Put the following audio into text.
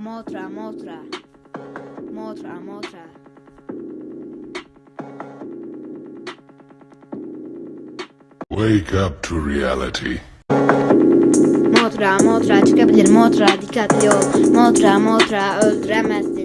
Motra, Motra. Motra, Motra. Wake up to reality. Motra, Motra çıkabilir. Motra dikkatli ol. Motra, Motra öldüremezsin.